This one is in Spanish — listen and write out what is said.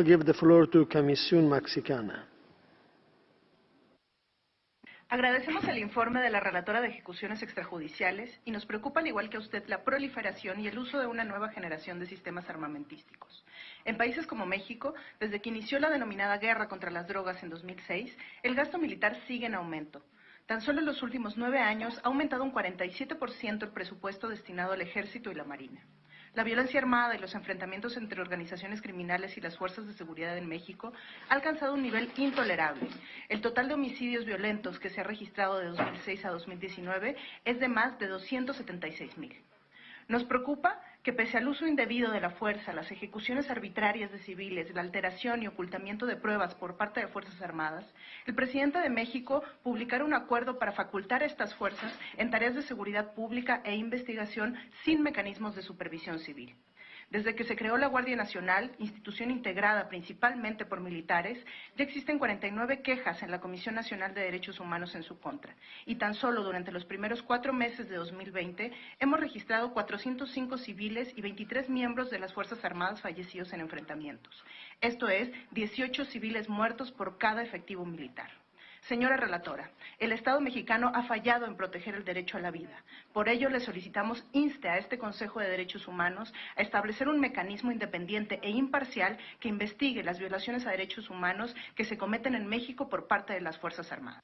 I'll give the floor to Comisión Mexicana. Agradecemos el informe de la relatora de ejecuciones extrajudiciales y nos preocupa, al igual que a usted, la proliferación y el uso de una nueva generación de sistemas armamentísticos. En países como México, desde que inició la denominada guerra contra las drogas en 2006, el gasto militar sigue en aumento. Tan solo en los últimos nueve años ha aumentado un 47% el presupuesto destinado al ejército y la marina. La violencia armada y los enfrentamientos entre organizaciones criminales y las fuerzas de seguridad en México ha alcanzado un nivel intolerable. El total de homicidios violentos que se ha registrado de 2006 a 2019 es de más de 276 mil. Nos preocupa que pese al uso indebido de la fuerza, las ejecuciones arbitrarias de civiles, la alteración y ocultamiento de pruebas por parte de Fuerzas Armadas, el presidente de México publicara un acuerdo para facultar a estas fuerzas en tareas de seguridad pública e investigación sin mecanismos de supervisión civil. Desde que se creó la Guardia Nacional, institución integrada principalmente por militares, ya existen 49 quejas en la Comisión Nacional de Derechos Humanos en su contra. Y tan solo durante los primeros cuatro meses de 2020 hemos registrado 405 civiles y 23 miembros de las Fuerzas Armadas fallecidos en enfrentamientos. Esto es, 18 civiles muertos por cada efectivo militar. Señora relatora, el Estado mexicano ha fallado en proteger el derecho a la vida. Por ello, le solicitamos inste a este Consejo de Derechos Humanos a establecer un mecanismo independiente e imparcial que investigue las violaciones a derechos humanos que se cometen en México por parte de las Fuerzas Armadas.